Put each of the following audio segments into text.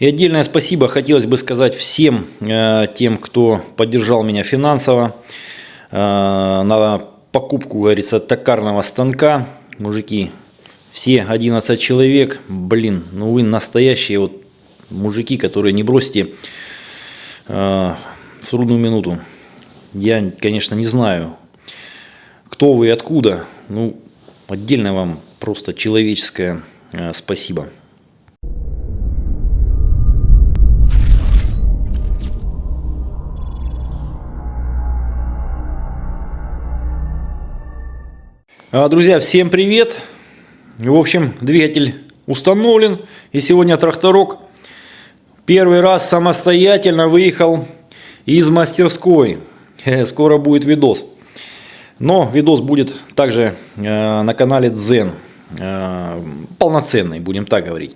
И отдельное спасибо хотелось бы сказать всем э, тем, кто поддержал меня финансово э, на покупку, говорится, токарного станка. Мужики, все 11 человек, блин, ну вы настоящие вот мужики, которые не бросите э, в трудную минуту. Я, конечно, не знаю, кто вы и откуда. Ну, отдельно вам просто человеческое спасибо. Друзья, всем привет! В общем, двигатель установлен. И сегодня тракторок первый раз самостоятельно выехал из мастерской. Э, скоро будет видос. Но видос будет также э, на канале Zen. Э, полноценный, будем так говорить.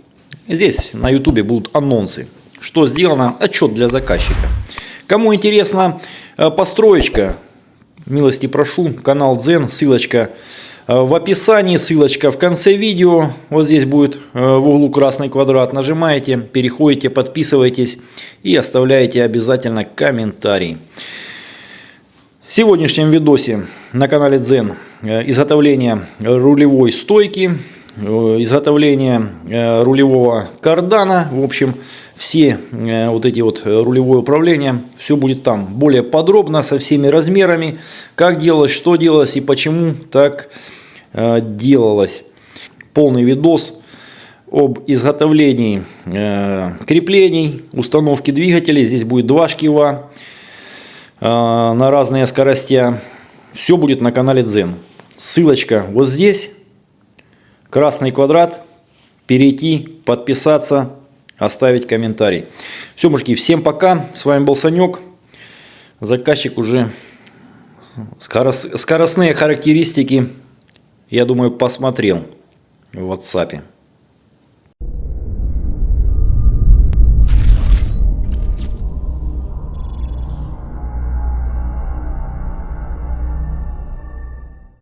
Здесь на ютубе будут анонсы. Что сделано? Отчет для заказчика. Кому интересна построечка, милости прошу, канал Zen, ссылочка Э, в описании ссылочка в конце видео. Вот здесь будет э, в углу красный квадрат. Нажимаете, переходите, подписывайтесь и оставляете обязательно комментарий. В сегодняшнем видосе на канале Zen э, изготовление рулевой стойки, изготовление рулевого кардана. В общем, все вот эти вот рулевое управление, все будет там более подробно, со всеми размерами, как делалось, что делалось и почему так Э, делалось полный видос об изготовлении э, креплений, установки двигателей. Здесь будет два шкива э, на разные скорости. Все будет на канале Zen. Ссылочка вот здесь. Красный квадрат. Перейти, подписаться, оставить комментарий. Все, мужики, всем пока. С вами был Санек. Заказчик уже скоростные характеристики я думаю, посмотрел в WhatsApp.